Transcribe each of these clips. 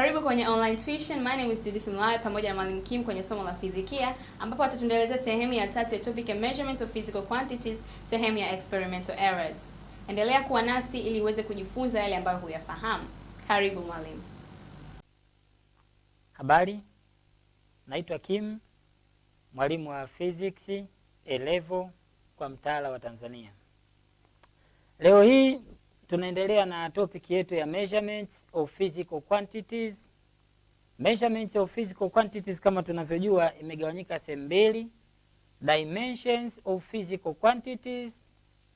Karibu kwenye online tuition. My name is Judith Mlaya pamoja na Mwalimu Kim kwenye somo la fizikia ambapo atatuendelezea sehemu ya tatu ya topic ya measurements of physical quantities, sehemu ya experimental errors. Endelea kuwa nasi ili uweze kujifunza yale ambayo huyafahamu. Karibu mwalimu. Habari, naitwa Kim, mwalimu wa physics A level kwa mtaala wa Tanzania. Leo hii tunaendelea na topic yetu ya measurements of physical quantities. Measurements of physical quantities kama tunavyojua imegawanyika sehemu mbili, dimensions of physical quantities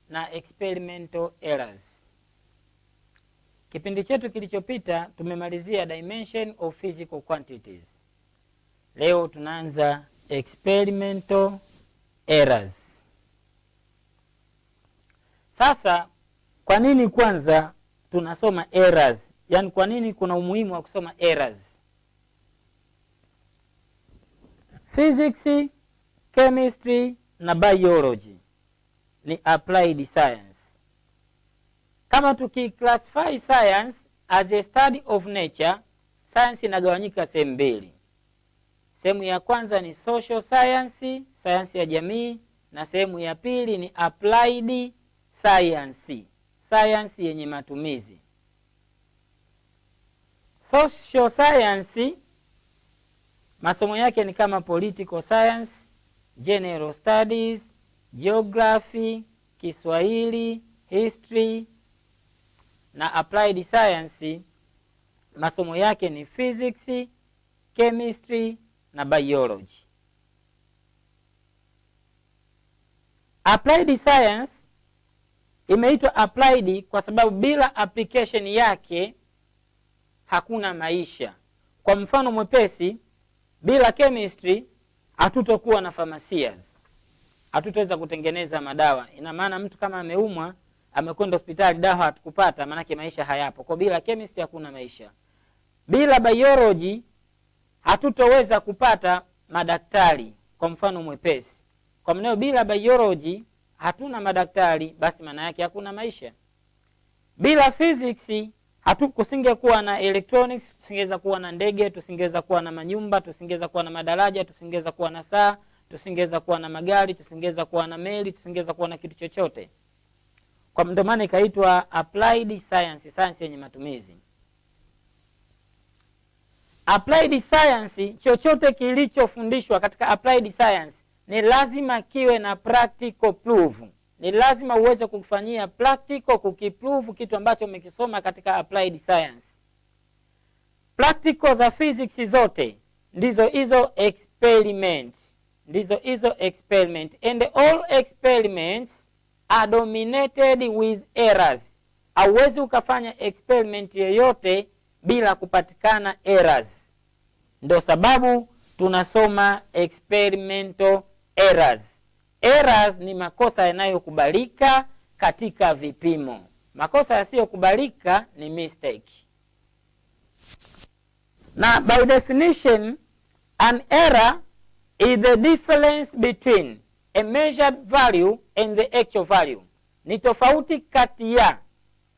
na experimental errors. Kipindi chetu kilichopita tumemalizia dimension of physical quantities. Leo tunaanza experimental errors. Sasa kwa nini kwanza tunasoma errors? Yaani kwa nini kuna umuhimu wa kusoma errors? Physics, chemistry na biology ni applied science. Kama tukiclassify science as a study of nature, science inagawanyika sehemu mbili. Sehemu ya kwanza ni social science, sayansi ya jamii, na sehemu ya pili ni applied science, sayansi yenye matumizi. Social science masomo yake ni kama political science, general studies, geography, Kiswahili, history na applied science masomo yake ni physics, chemistry na biology. Applied science imeitwa applied kwa sababu bila application yake hakuna maisha. Kwa mfano mwepesi, bila chemistry hatutokuwa na pharmacias, hatutaweza kutengeneza madawa. Ina maana mtu kama ameumwa amekwenda hospitali, dawa hatukupata, maanake maisha hayapo. Kwa bila chemistry hakuna maisha. Bila biology hatutoweza kupata madaktari. Kwa mfano mwepesi, kwa mneo bila biology hatuna madaktari, basi maana yake hakuna maisha. Bila physics hatu kusingekuwa na electronics, tusingeweza kuwa na ndege, tusingeweza kuwa na manyumba, tusingeweza kuwa na madaraja, tusingeweza kuwa na saa, tusingeweza kuwa na magari, tusingeweza kuwa na meli, tusingeweza kuwa na kitu chochote. Kwa ndio maana ikaitwa applied science, science yenye matumizi. Applied science, chochote kilichofundishwa katika applied science ni lazima kiwe na practical proof. Ni lazima uweze kufanyia practical, kukiprove kitu ambacho umekisoma katika applied science. Practical za physics zote ndizo hizo experiment, ndizo hizo experiment and all experiments are dominated with errors. Hauwezi ukafanya experiment yoyote bila kupatikana errors. Ndio sababu tunasoma experimental errors. Errors ni makosa yanayokubalika katika vipimo. Makosa yasiyokubalika ni mistake. Na by definition an error is the difference between a measured value and the actual value. Ni tofauti kati ya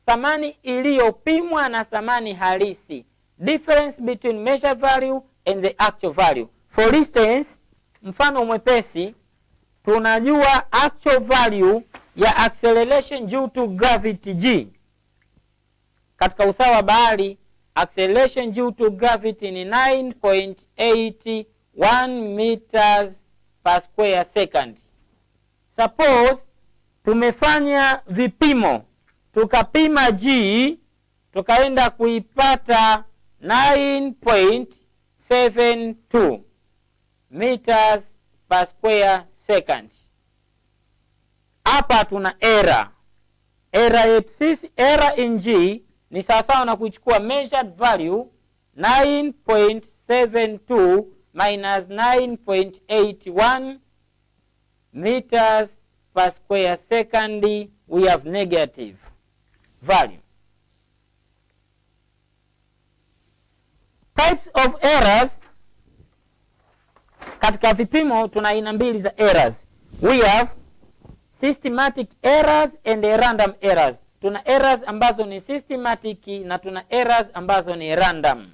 thamani iliyopimwa na thamani halisi. Difference between measured value and the actual value. For instance, mfano mwepesi tunajua actual value ya acceleration due to gravity g. Katika usawa wa bahari acceleration due to gravity ni 9.81 meters per square second. Suppose tumefanya vipimo tukapima g tukaenda kuipata 9.72 meters per square second. Hapa tuna error. Error yetu sisi, error in g ni sawasawa na kuichukua measured value 9.72 minus 9.81 meters per square second, we have negative value. Types of errors katika vipimo tuna aina mbili za errors. We have systematic errors and random errors. Tuna errors ambazo ni systematic na tuna errors ambazo ni random.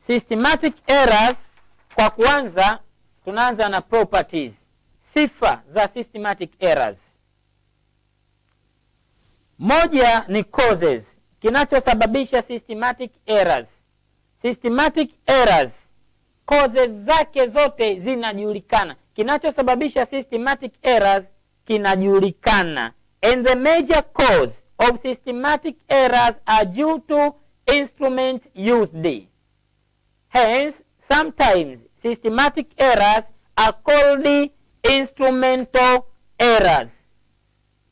systematic errors kwa kuanza tunaanza na properties sifa za systematic errors moja ni causes kinachosababisha systematic errors systematic errors causes zake zote zinajulikana. Kinachosababisha systematic errors kinajulikana. And the major cause of systematic errors are due to instrument used. Hence sometimes systematic errors are called instrumental errors.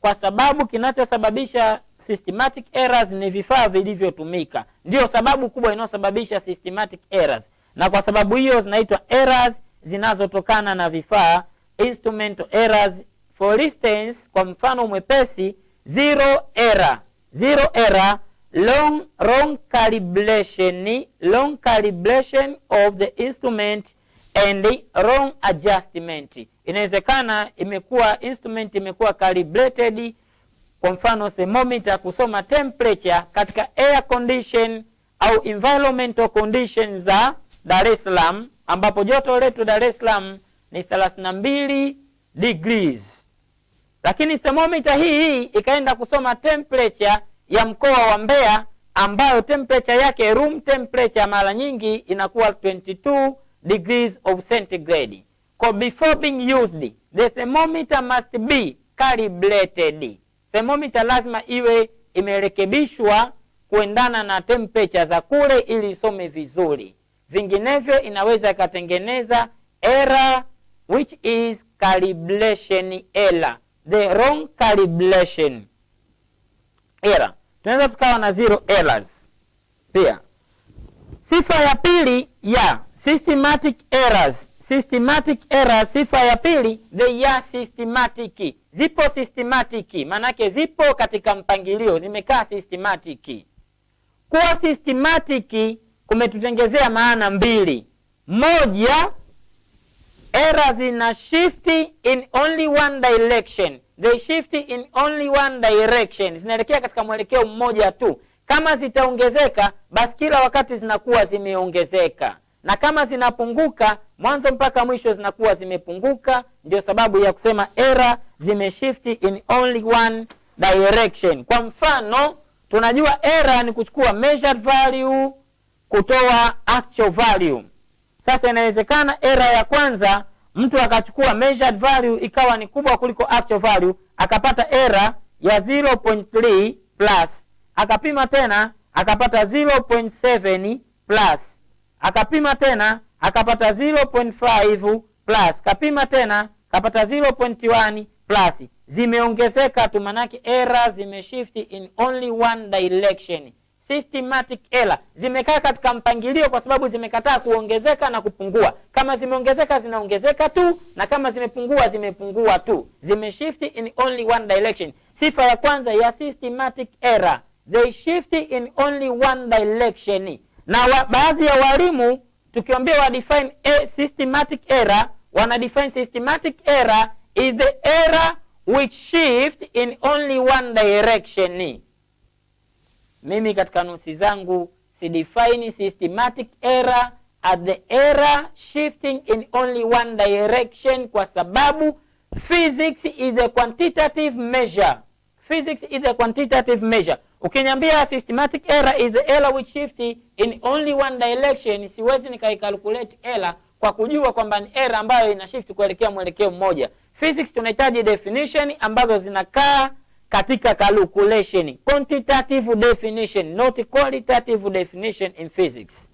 Kwa sababu kinachosababisha systematic errors ni vifaa vilivyotumika. Ndio sababu kubwa inayosababisha systematic errors na kwa sababu hiyo zinaitwa errors zinazotokana na vifaa instrumental errors. For instance kwa mfano mwepesi zero error. Zero error long wrong calibration. Long calibration of the instrument and wrong adjustment. Inawezekana imekuwa instrument imekuwa calibrated kwa mfano thermometer kusoma temperature katika air condition au environmental conditions za Dar es Salaam ambapo joto letu Dar es Salaam ni 32 degrees lakini thermometer hii hii ikaenda kusoma temperature ya mkoa wa Mbeya ambayo temperature yake room temperature mara nyingi inakuwa 22 degrees of centigrade. Kwa before being used, the thermometer must be calibrated. Thermometer lazima iwe imerekebishwa kuendana na temperature za kule ili isome vizuri, vinginevyo inaweza ikatengeneza error which is calibration error, the wrong calibration error. Tunaweza tukawa na zero errors. Pia. Sifa ya pili ya systematic errors. Systematic errors sifa ya pili they are systematic. Zipo systematic. Maanake zipo katika mpangilio zimekaa systematic. Kuwa systematic kumetutengezea maana mbili. Moja era zina shift in only one direction. They shift in only one direction. Zinaelekea katika mwelekeo mmoja tu. Kama zitaongezeka basi kila wakati zinakuwa zimeongezeka. Na kama zinapunguka mwanzo mpaka mwisho zinakuwa zimepunguka. Ndio sababu ya kusema error zimeshift in only one direction. Kwa mfano tunajua era ni kuchukua measured value kutoa actual value. Sasa inawezekana era ya kwanza mtu akachukua measured value ikawa ni kubwa kuliko actual value akapata era ya 0.3 plus akapima tena akapata 0.7 plus akapima tena akapata 0.5 plus kapima tena kapata 0.1 plus. Zimeongezeka tu manake era zimeshift in only one direction systematic error. Zimekaa katika mpangilio kwa sababu zimekataa kuongezeka na kupungua. Kama zimeongezeka zinaongezeka tu na kama zimepungua zimepungua tu. Zimeshift in only one direction. Sifa ya kwanza ya systematic error. They shift in only one direction. Na wa, baadhi ya walimu tukiambia wa define a systematic error wana define systematic error is the error which shift in only one direction mimi katika notes zangu si define systematic error. As the error shifting in only one direction kwa sababu physics is a quantitative measure. Physics is a quantitative measure. Ukiniambia systematic error is the error which shift in only one direction siwezi nikaikalculate error kwa kujua kwamba ni error ambayo ina shift kuelekea mwelekeo mmoja. Physics tunahitaji definition ambazo zinakaa katika calculation quantitative definition not qualitative definition in physics.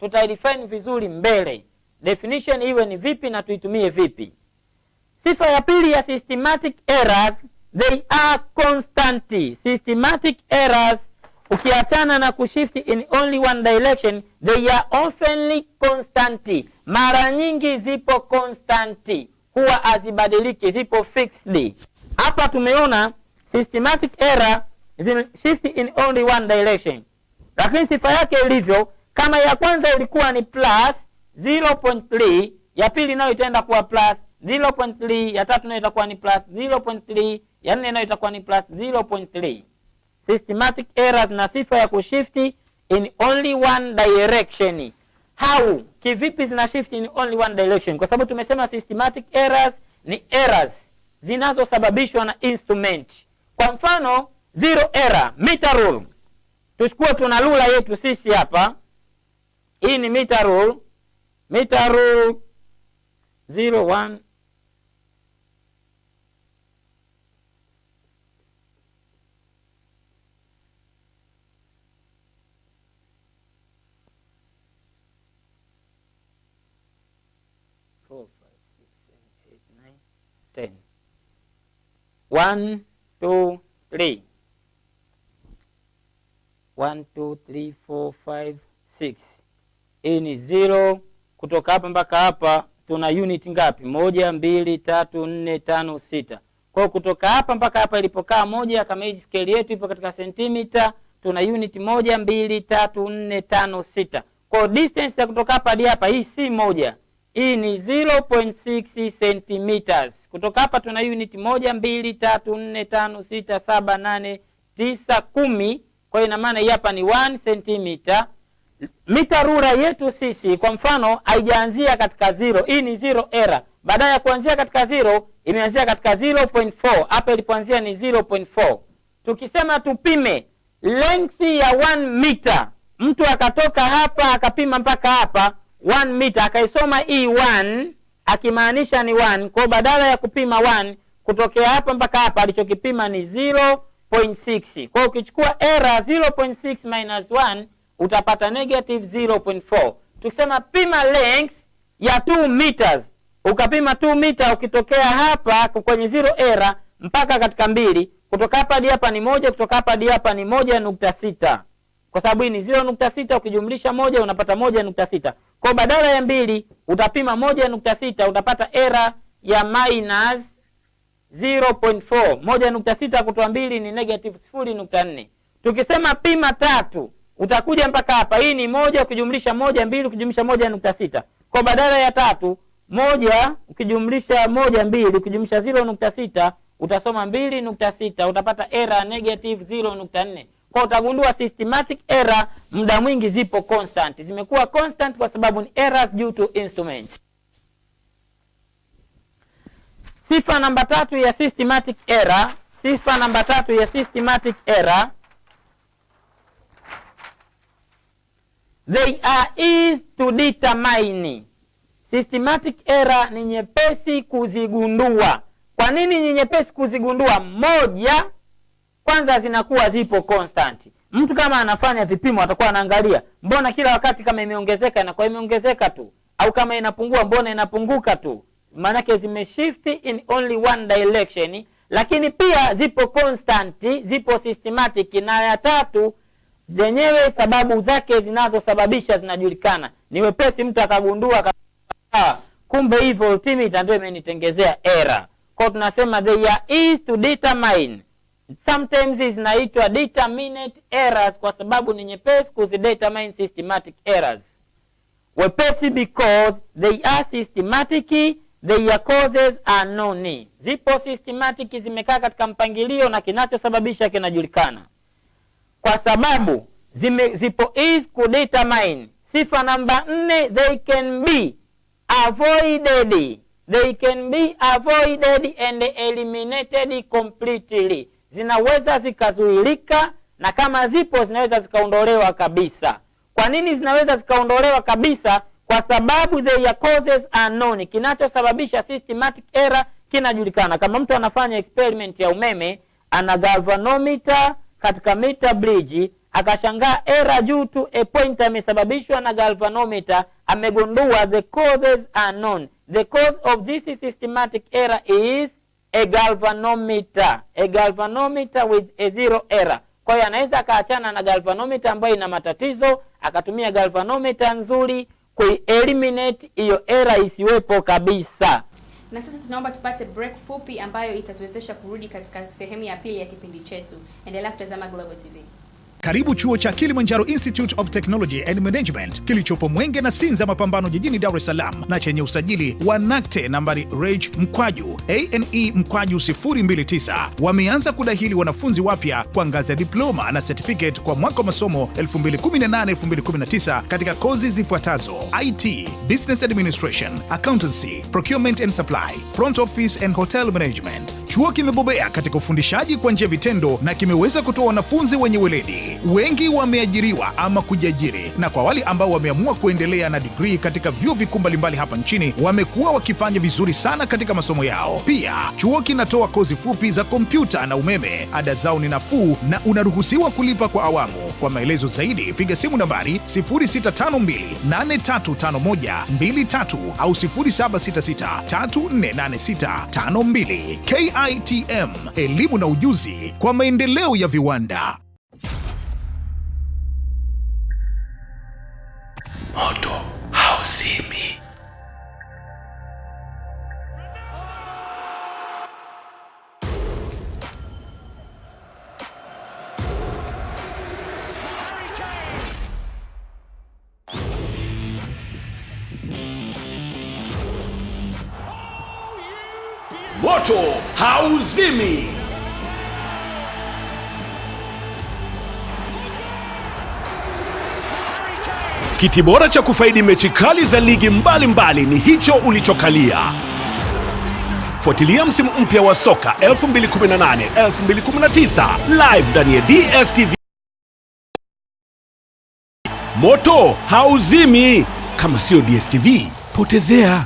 Tutaidefine vizuri mbele. Definition iwe ni vipi na tuitumie vipi. Sifa ya pili ya systematic errors they are constant. Systematic errors ukiachana na kushift in only one direction they are oftenly constant. Mara nyingi zipo constant. Huwa hazibadiliki zipo fixed hapa tumeona systematic error zime- shift in only one direction. Lakini sifa yake ilivyo kama ya kwanza ilikuwa ni plus 0.3 ya pili nayo itaenda kuwa plus 0.3 ya tatu nayo itakuwa ni plus 0.3 ya nne nayo itakuwa ni plus 0.3 systematic errors na sifa ya kushifti in only one direction. How? Kivipi zina shift in only one direction? Kwa sababu tumesema systematic errors ni errors zinazosababishwa na instrument. Kwa mfano zero error meter rule. Tuchukue tuna lula yetu sisi hapa. Hii ni meter rule. Meter rule 01 four, five, six, seven, eight, nine, ten. One, two, three. One, two, three, four, five, six. Hii ni zero. Kutoka hapa mpaka hapa tuna unit ngapi? Moja, mbili, tatu, nne, tano, sita. Kwa kutoka hapa mpaka hapa ilipokaa moja, kama hii scale yetu ipo katika sentimita, tuna unit moja, mbili, tatu, nne, tano, sita. Kwa distance ya kutoka hapa hadi hapa hii si moja, hii ni 0.6 centimeters. Kutoka hapa tuna unit moja, mbili, tatu, nne, tano, sita, saba, nane, tisa, kumi. Kwa hiyo ina maana hii hapa ni 1 centimeter. Mita rura yetu sisi kwa mfano haijaanzia katika zero, hii ni zero error. Baada ya kuanzia katika zero imeanzia katika 0.4. Hapa ilipoanzia ni 0.4. Tukisema tupime length ya 1 meter, mtu akatoka hapa akapima mpaka hapa 1 meter, akaisoma E1 akimaanisha ni 1. Kwa badala ya kupima 1 kutokea hapa mpaka hapa alichokipima ni 0.6. Kwa ukichukua error 0.6 minus 1 utapata negative 0.4. Tukisema pima length ya 2 meters, ukapima 2 meter, ukitokea hapa kwenye zero error mpaka katika mbili, kutoka hapa hadi hapa ni moja, kutoka hapa hadi hapa ni moja nukta sita kwa sababu hii ni 0.6 ukijumlisha moja unapata moja nukta sita Kwa badala ya mbili utapima moja nukta sita utapata era ya minus 0.4. Moja nukta sita kutoa mbili ni negative sifuri nukta nne. Tukisema pima tatu utakuja mpaka hapa, hii ni moja ukijumlisha moja mbili ukijumlisha moja nukta sita Kwa badala ya tatu moja ukijumlisha moja mbili ukijumlisha 0.6 utasoma mbili nukta sita utapata era negative 0.4 kwa utagundua systematic error muda mwingi zipo constant, zimekuwa constant kwa sababu ni errors due to instrument. Sifa namba tatu ya systematic error, sifa namba tatu ya systematic error, they are easy to determine. Systematic error ni nyepesi kuzigundua. Kwa nini ni nyepesi kuzigundua? Moja, kwanza zinakuwa zipo constant. Mtu kama anafanya vipimo atakuwa anaangalia, mbona kila wakati kama imeongezeka inakuwa imeongezeka tu, au kama inapungua mbona inapunguka tu, maanake zimeshift in only one direction. Lakini pia zipo constant, zipo systematic. Na ya tatu, zenyewe sababu zake zinazosababisha zinajulikana. Ni wepesi mtu akagundua, ah, kumbe hii voltmeter ndio imenitengezea error. Kwa tunasema they are easy to determine sometimes zinaitwa determinate errors kwa sababu ni nyepesi kuzidetermine systematic errors. Wepesi because they are systematic, their causes are known. Zipo systematic, zimekaa katika mpangilio na kinachosababisha kinajulikana, kwa sababu zime, zipo is kudetermine. Sifa namba nne, they can be avoided, they can be avoided and eliminated completely zinaweza zikazuilika na kama zipo zinaweza zikaondolewa kabisa. Kwa nini zinaweza zikaondolewa kabisa? Kwa sababu their causes are known. Kinachosababisha systematic error kinajulikana. Kama mtu anafanya experiment ya umeme, ana galvanometer katika meter bridge, akashangaa error due to a point amesababishwa na galvanometer, amegundua the causes are known. The cause of this systematic error is a galvanometer a galvanometer with a zero error. Kwa hiyo anaweza akaachana na galvanometer ambayo ina matatizo, akatumia galvanometer nzuri kueliminate hiyo error isiwepo kabisa. Na sasa tunaomba tupate break fupi ambayo itatuwezesha kurudi katika sehemu ya pili ya kipindi chetu. Endelea kutazama Global TV. Karibu chuo cha Kilimanjaro Institute of Technology and Management kilichopo Mwenge na Sinza Mapambano jijini Dar es Salaam na chenye usajili wa NACTE nambari reg mkwaju ane mkwaju 029. Wameanza kudahili wanafunzi wapya kwa ngazi ya diploma na certificate kwa mwaka wa masomo 2018-2019 katika kozi zifuatazo: IT, Business Administration, Accountancy, Procurement and Supply, Front Office and Hotel Management. Chuo kimebobea katika ufundishaji kwa njia vitendo na kimeweza kutoa wanafunzi wenye weledi. Wengi wameajiriwa ama kujiajiri, na kwa wale ambao wameamua kuendelea na digrii katika vyuo vikuu mbalimbali hapa nchini wamekuwa wakifanya vizuri sana katika masomo yao. Pia chuo kinatoa kozi fupi za kompyuta na umeme. Ada zao ni nafuu na unaruhusiwa kulipa kwa awamu. Kwa maelezo zaidi piga simu nambari 0652835123 au 0766348652. KITM, elimu na ujuzi kwa maendeleo ya viwanda. Hauzimi. Kiti bora cha kufaidi mechi kali za ligi mbalimbali mbali ni hicho ulichokalia. Fuatilia msimu mpya wa soka 2018 2019 live ndani ya DStv. Moto hauzimi. Kama sio DStv, potezea.